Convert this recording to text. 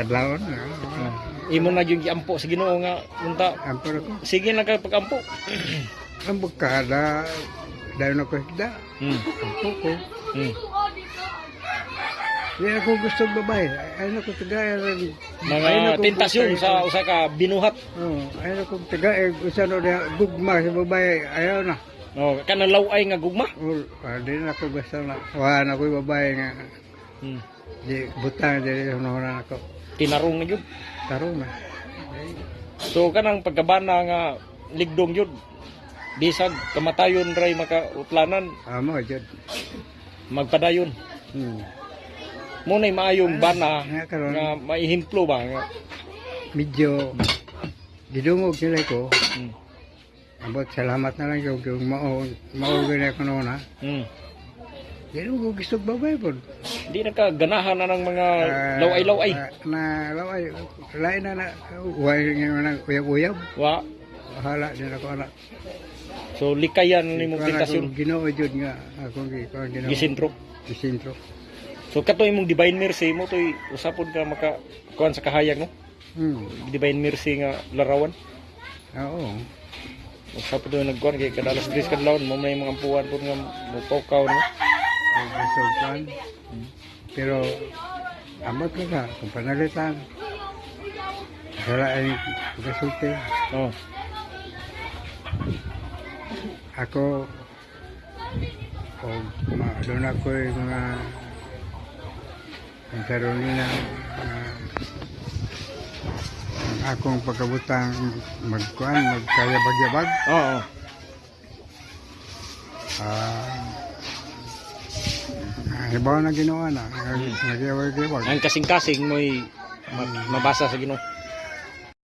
kadlawon. Ah. Imo na yung giampo sa Ginoo nga unta. Ampor ako. Sige na kay pag-ampo. Ang bukada, dahil na ko higda. Hmm. Ampo ko. Hmm. Hindi ako gusto babae. Ayaw na ko tagay. Mga tentasyon sa usa ka binuhat. Oh, ayaw na ko tagay. Usa na gugma sa babae. Ayaw na. Oh, kana laway nga gugma. Oh, ah, di na ako gusto na. Wala na ko babae nga. Hmm. Di butang di hunahunan ako. Tinarong na yun. Tarong na. So kanang pagkabana nga ligdong yun. Bisag kamatayon ray makautlanan Amo, jud. magpadayon. Hmm. Mo nay maayong bana Nga karon nga maihimplo ba nga. medyo gidungog nila ko. Hmm. Abot salamat na lang yung mao mao gani ko noon ha. Hmm. Gidungog gusto babae po. Di na ka ganahan na ng mga Ah, laway-laway. ah, na laway. Lain na na. Huwag nga na uyab-uyab. Wa. Bahala din ako anak. So likayan ni mong tentasyon. Ginoo jud nga akong gi ko ginoo. Gisintro. Gisintro. So kato imong divine mercy mo toy usapon ka maka kuan sa kahayag no. Hmm. Divine mercy nga larawan. Oo. Usapon do nagkuan kay kadalas dis kadlawon mo may mga ampuan pud nga mopokaw no. Gusto plan. Pero amot ko ka kung panalitan. Wala ay kasulti. Oh. Ako o doon ako yung mga ang Carolina uh, ang akong pagkabutang magkuan magkaya bagyabag Oo. ah uh, halimbawa na ginawa na nagyabag-yabag Ang kasing-kasing mo'y ma- mabasa sa Ginoo.